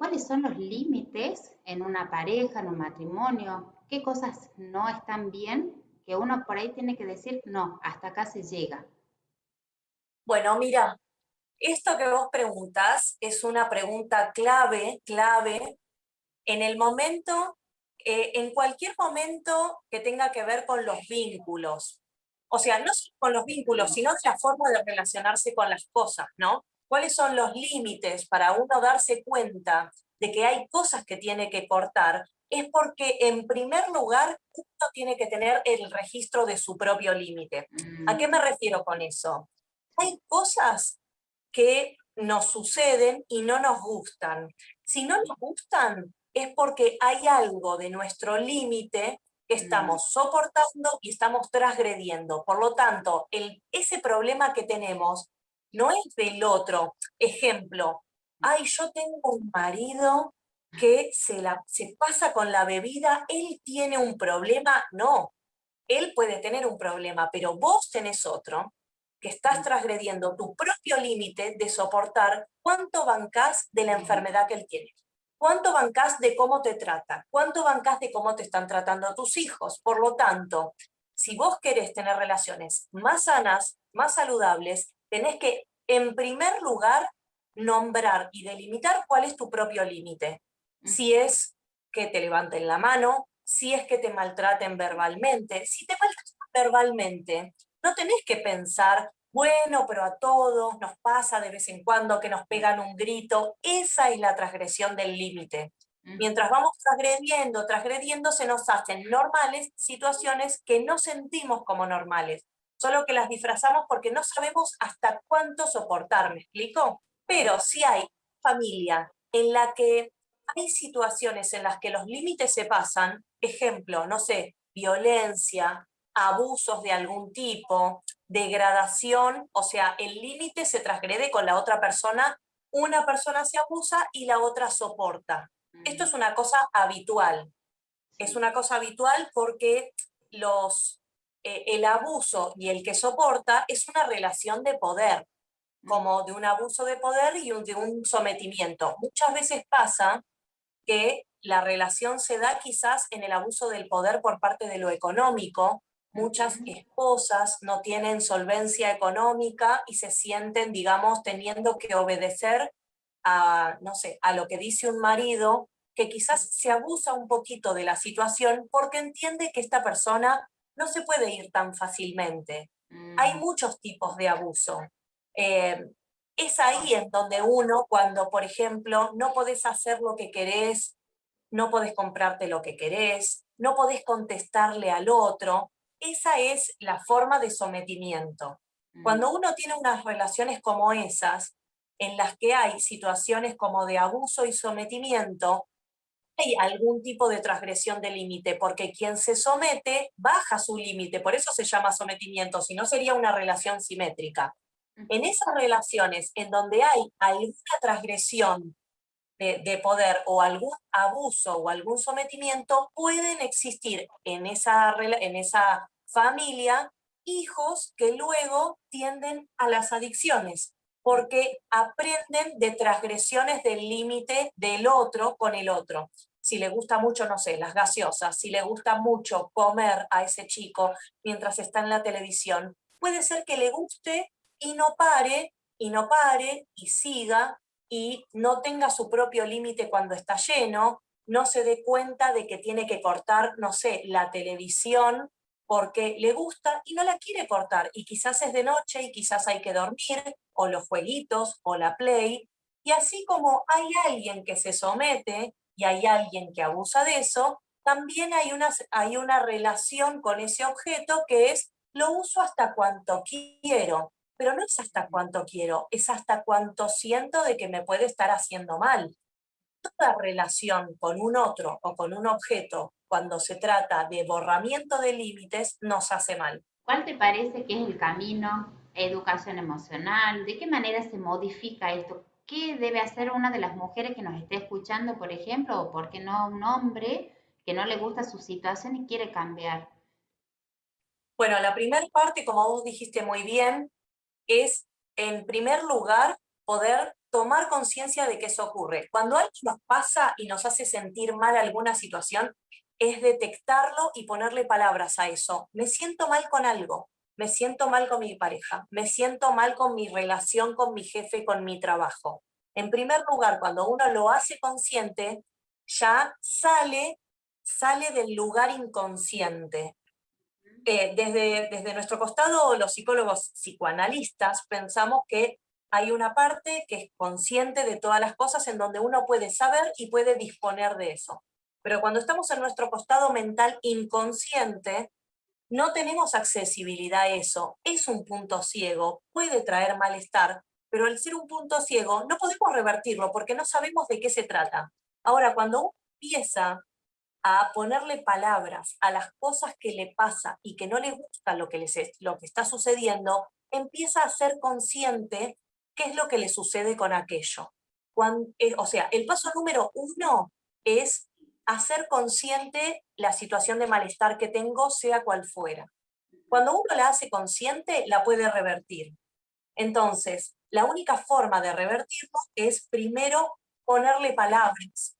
cuáles son los límites en una pareja, en un matrimonio, qué cosas no están bien, que uno por ahí tiene que decir, no, hasta acá se llega. Bueno, mira, esto que vos preguntas es una pregunta clave, clave, en el momento, eh, en cualquier momento que tenga que ver con los vínculos. O sea, no solo con los vínculos, sino la forma de relacionarse con las cosas, ¿no? ¿Cuáles son los límites para uno darse cuenta de que hay cosas que tiene que cortar? Es porque, en primer lugar, uno tiene que tener el registro de su propio límite. ¿A qué mm. me refiero con eso? Hay cosas que nos suceden y no nos gustan. Si no nos gustan, es porque hay algo de nuestro límite que estamos mm. soportando y estamos transgrediendo. Por lo tanto, el, ese problema que tenemos no es del otro. Ejemplo, ay, yo tengo un marido que se, la, se pasa con la bebida, él tiene un problema. No, él puede tener un problema, pero vos tenés otro que estás transgrediendo tu propio límite de soportar cuánto bancás de la enfermedad que él tiene. ¿Cuánto bancás de cómo te trata? ¿Cuánto bancás de cómo te están tratando tus hijos? Por lo tanto, si vos querés tener relaciones más sanas, más saludables, tenés que, en primer lugar, nombrar y delimitar cuál es tu propio límite. Si es que te levanten la mano, si es que te maltraten verbalmente. Si te maltratan verbalmente, no tenés que pensar, bueno, pero a todos nos pasa de vez en cuando que nos pegan un grito. Esa es la transgresión del límite. Mientras vamos transgrediendo, transgrediendo, se nos hacen normales situaciones que no sentimos como normales, solo que las disfrazamos porque no sabemos hasta cuánto soportar, ¿me explico? Pero si hay familia en la que hay situaciones en las que los límites se pasan, ejemplo, no sé, violencia, abusos de algún tipo, degradación, o sea, el límite se transgrede con la otra persona, una persona se abusa y la otra soporta. Esto es una cosa habitual. Es una cosa habitual porque los, eh, el abuso y el que soporta es una relación de poder, como de un abuso de poder y de un sometimiento. Muchas veces pasa que la relación se da quizás en el abuso del poder por parte de lo económico, Muchas esposas no tienen solvencia económica y se sienten, digamos, teniendo que obedecer a, no sé, a lo que dice un marido, que quizás se abusa un poquito de la situación porque entiende que esta persona no se puede ir tan fácilmente. Hay mm. muchos tipos de abuso. Eh, es ahí en donde uno, cuando, por ejemplo, no podés hacer lo que querés, no podés comprarte lo que querés, no podés contestarle al otro, esa es la forma de sometimiento. Mm. Cuando uno tiene unas relaciones como esas, en las que hay situaciones como de abuso y sometimiento, hay algún tipo de transgresión de límite, porque quien se somete baja su límite, por eso se llama sometimiento, si no sería una relación simétrica. En esas relaciones en donde hay alguna transgresión de, poder o algún abuso o algún sometimiento, pueden existir en esa, en esa familia hijos que luego tienden a las adicciones, porque aprenden de transgresiones del límite del otro con el otro. Si le gusta mucho, no sé, las gaseosas, si le gusta mucho comer a ese chico mientras está en la televisión, puede ser que le guste y no pare, y no pare, y siga, y no tenga su propio límite cuando está lleno, no se dé cuenta de que tiene que cortar, no sé, la televisión porque le gusta y no la quiere cortar, y quizás es de noche y quizás hay que dormir, o los jueguitos, o la play, y así como hay alguien que se somete y hay alguien que abusa de eso, también hay una, hay una relación con ese objeto que es lo uso hasta cuanto quiero pero no es hasta cuánto quiero, es hasta cuánto siento de que me puede estar haciendo mal. Toda relación con un otro o con un objeto, cuando se trata de borramiento de límites, nos hace mal. ¿Cuál te parece que es el camino? Educación emocional, ¿de qué manera se modifica esto? ¿Qué debe hacer una de las mujeres que nos esté escuchando, por ejemplo, o por qué no un hombre que no le gusta su situación y quiere cambiar? Bueno, la primera parte, como vos dijiste muy bien, es, en primer lugar, poder tomar conciencia de que eso ocurre. Cuando algo nos pasa y nos hace sentir mal alguna situación, es detectarlo y ponerle palabras a eso. Me siento mal con algo, me siento mal con mi pareja, me siento mal con mi relación con mi jefe, con mi trabajo. En primer lugar, cuando uno lo hace consciente, ya sale, sale del lugar inconsciente. Eh, desde, desde nuestro costado, los psicólogos psicoanalistas pensamos que hay una parte que es consciente de todas las cosas en donde uno puede saber y puede disponer de eso. Pero cuando estamos en nuestro costado mental inconsciente, no tenemos accesibilidad a eso. Es un punto ciego, puede traer malestar, pero al ser un punto ciego no podemos revertirlo porque no sabemos de qué se trata. Ahora, cuando uno empieza a ponerle palabras a las cosas que le pasa y que no le gusta lo que, les, lo que está sucediendo, empieza a ser consciente qué es lo que le sucede con aquello. Eh, o sea, el paso número uno es hacer consciente la situación de malestar que tengo, sea cual fuera. Cuando uno la hace consciente, la puede revertir. Entonces, la única forma de revertirlo es primero ponerle palabras,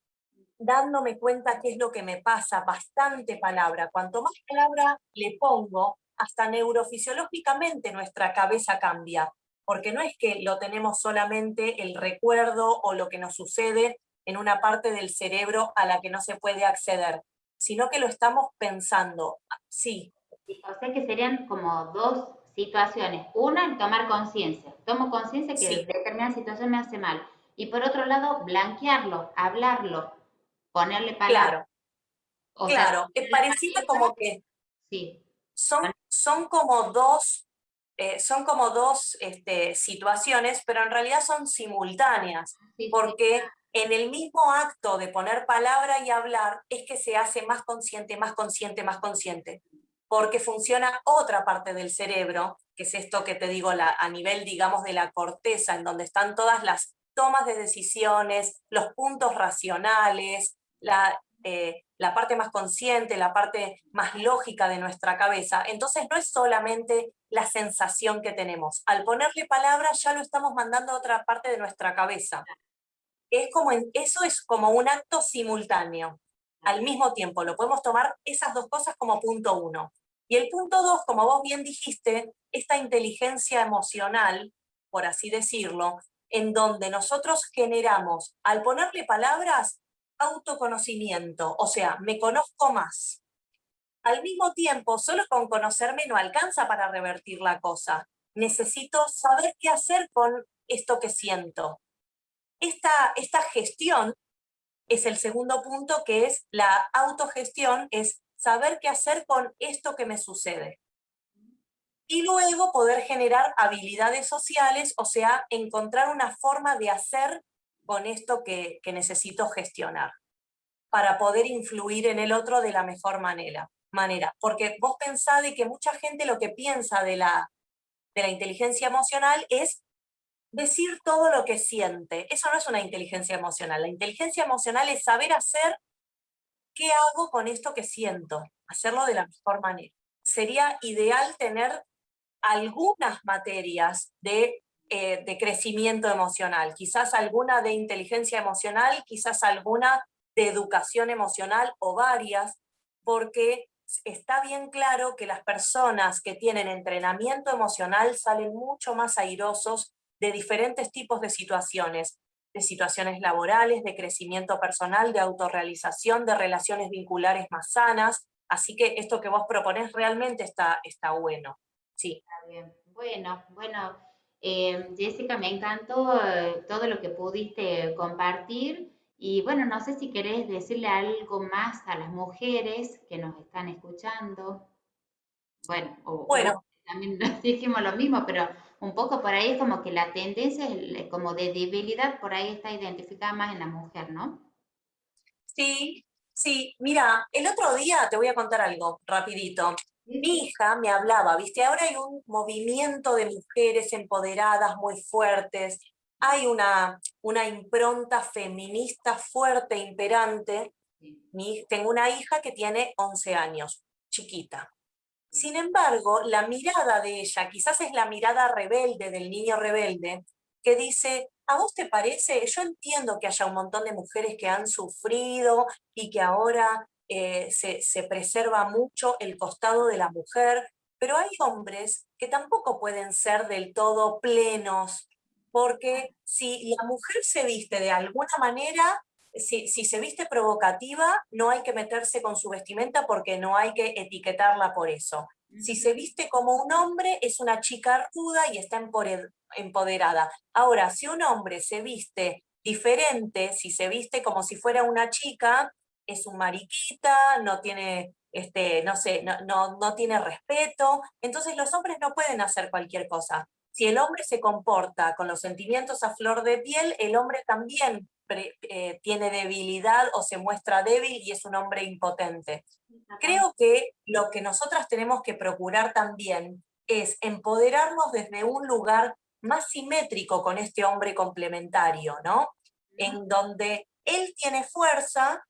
dándome cuenta qué es lo que me pasa, bastante palabra. Cuanto más palabra le pongo, hasta neurofisiológicamente nuestra cabeza cambia, porque no es que lo tenemos solamente el recuerdo o lo que nos sucede en una parte del cerebro a la que no se puede acceder, sino que lo estamos pensando, sí. O sea que serían como dos situaciones. Una, el tomar conciencia. Tomo conciencia que determinada situación me hace mal. Y por otro lado, blanquearlo, hablarlo, ponerle palabras. Claro, claro. es parecido como que sí. son, son como dos, eh, son como dos este, situaciones, pero en realidad son simultáneas, porque en el mismo acto de poner palabra y hablar es que se hace más consciente, más consciente, más consciente, porque funciona otra parte del cerebro, que es esto que te digo la, a nivel, digamos, de la corteza, en donde están todas las tomas de decisiones, los puntos racionales, la, eh, la parte más consciente, la parte más lógica de nuestra cabeza. Entonces no es solamente la sensación que tenemos. Al ponerle palabras ya lo estamos mandando a otra parte de nuestra cabeza es como eso es como un acto simultáneo. Al mismo tiempo, lo podemos tomar esas dos cosas como punto uno. Y el punto dos, como vos bien dijiste, esta inteligencia emocional, por así decirlo, en donde nosotros generamos, al ponerle palabras, autoconocimiento, o sea, me conozco más. Al mismo tiempo, solo con conocerme no alcanza para revertir la cosa. Necesito saber qué hacer con esto que siento. Esta, esta gestión es el segundo punto, que es la autogestión, es saber qué hacer con esto que me sucede. Y luego poder generar habilidades sociales, o sea, encontrar una forma de hacer con esto que, necesito gestionar, para poder influir en el otro de la mejor manera. manera. Porque vos pensás de que mucha gente lo que piensa de la, de la inteligencia emocional es decir todo lo que siente. Eso no es una inteligencia emocional. La inteligencia emocional es saber hacer qué hago con esto que siento, hacerlo de la mejor manera. Sería ideal tener algunas materias de, eh, de crecimiento emocional, quizás alguna de inteligencia emocional, quizás alguna de educación emocional o varias, porque está bien claro que las personas que tienen entrenamiento emocional salen mucho más airosos de diferentes tipos de situaciones, de situaciones laborales, de crecimiento personal, de autorrealización, de relaciones vinculares más sanas. Así que esto que vos proponés realmente está, está bueno. Sí. Está bien. Bueno, bueno, eh, Jessica, me encantó eh, todo lo que pudiste compartir. Y bueno, no sé si querés decirle algo más a las mujeres que nos están escuchando. Bueno, o, bueno. también dijimos lo mismo, pero un poco por ahí es como que la tendencia es como de debilidad, por ahí está identificada más en la mujer, ¿no? Sí, sí, mira, el otro día te voy a contar algo rapidito. Mi hija me hablaba, viste, ahora hay un movimiento de mujeres empoderadas muy fuertes, hay una, una impronta feminista fuerte, imperante. tengo una hija que tiene 11 años, chiquita. Sin embargo, la mirada de ella, quizás es la mirada rebelde del niño rebelde, que dice, ¿A vos te parece? Yo entiendo que haya un montón de mujeres que han sufrido y que ahora eh, se, se preserva mucho el costado de la mujer, pero hay hombres que tampoco pueden ser del todo plenos, porque si la mujer se viste de alguna manera, si, si, se viste provocativa, no hay que meterse con su vestimenta porque no hay que etiquetarla por eso. Si se viste como un hombre, es una chica ruda y está empoderada. Ahora, si un hombre se viste diferente, si se viste como si fuera una chica, es un mariquita, no tiene, este, no sé, no, no, no tiene respeto. Entonces los hombres no pueden hacer cualquier cosa. Si el hombre se comporta con los sentimientos a flor de piel, el hombre también eh, tiene debilidad o se muestra débil y es un hombre impotente. Creo que lo que nosotras tenemos que procurar también es empoderarnos desde un lugar más simétrico con este hombre complementario, ¿no? En donde él tiene fuerza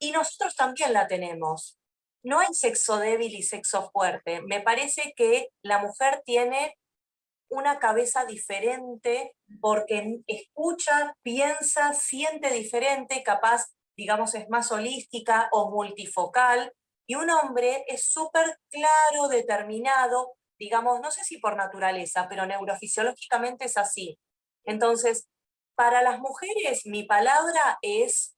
y nosotros también la tenemos. No hay sexo débil y sexo fuerte. Me parece que la mujer tiene una cabeza diferente porque escucha, piensa, siente diferente, capaz, digamos, es más holística o multifocal, y un hombre es súper claro, determinado, digamos, no sé si por naturaleza, pero neurofisiológicamente es así. Entonces, para las mujeres mi palabra es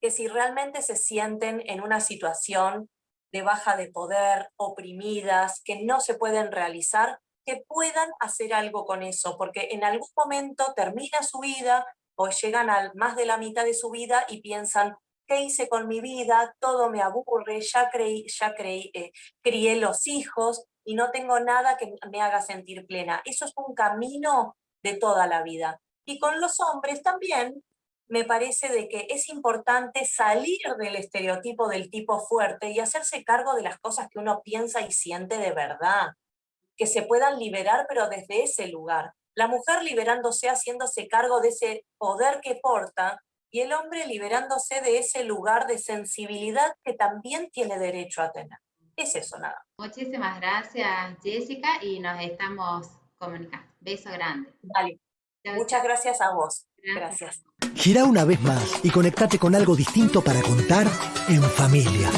que si realmente se sienten en una situación de baja de poder, oprimidas, que no se pueden realizar, que puedan hacer algo con eso, porque en algún momento termina su vida o llegan a más de la mitad de su vida y piensan, ¿qué hice con mi vida? Todo me aburre, ya, creí, ya creí, eh, crié los hijos y no tengo nada que me haga sentir plena. Eso es un camino de toda la vida. Y con los hombres también me parece de que es importante salir del estereotipo del tipo fuerte y hacerse cargo de las cosas que uno piensa y siente de verdad que se puedan liberar, pero desde ese lugar. La mujer liberándose, haciéndose cargo de ese poder que porta, y el hombre liberándose de ese lugar de sensibilidad que también tiene derecho a tener. Es eso nada. Muchísimas gracias, Jessica, y nos estamos comunicando. Beso grande. Vale. Muchas gracias a vos. Gracias. Gira una vez más y conectate con algo distinto para contar en familia.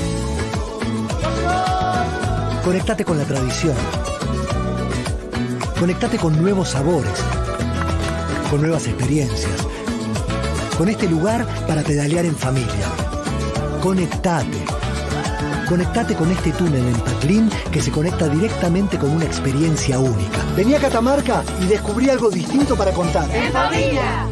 Conectate con la tradición Conectate con nuevos sabores, con nuevas experiencias, con este lugar para pedalear en familia. Conectate. Conectate con este túnel en Taclín que se conecta directamente con una experiencia única. Vení a Catamarca y descubrí algo distinto para contar. ¡En familia!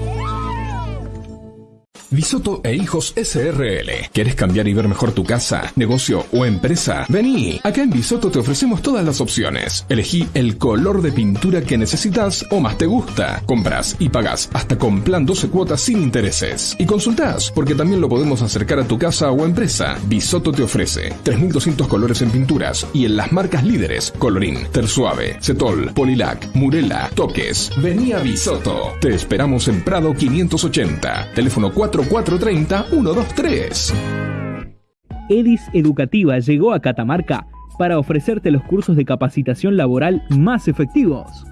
Bisoto e Hijos SRL. ¿Quieres cambiar y ver mejor tu casa, negocio o empresa? Vení. Acá en Bisoto te ofrecemos todas las opciones. Elegí el color de pintura que necesitas o más te gusta. Compras y pagas hasta con plan 12 cuotas sin intereses. Y consultás, porque también lo podemos acercar a tu casa o empresa. Bisoto te ofrece 3200 colores en pinturas y en las marcas líderes Colorín, Tersuave, Cetol, Polilac, Murela, Toques. Vení a Bisoto. Te esperamos en Prado 580. Teléfono 4 430-123. EDIS Educativa llegó a Catamarca para ofrecerte los cursos de capacitación laboral más efectivos.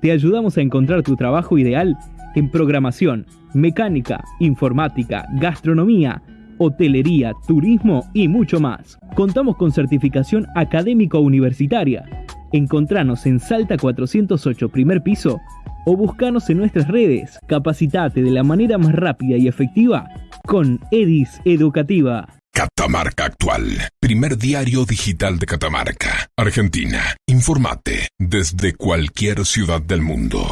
Te ayudamos a encontrar tu trabajo ideal en programación, mecánica, informática, gastronomía, hotelería, turismo y mucho más. Contamos con certificación académico universitaria. Encontranos en Salta 408, primer piso, o buscanos en nuestras redes. Capacitate de la manera más rápida y efectiva con EDIS Educativa. Catamarca Actual, primer diario digital de Catamarca, Argentina. Informate desde cualquier ciudad del mundo.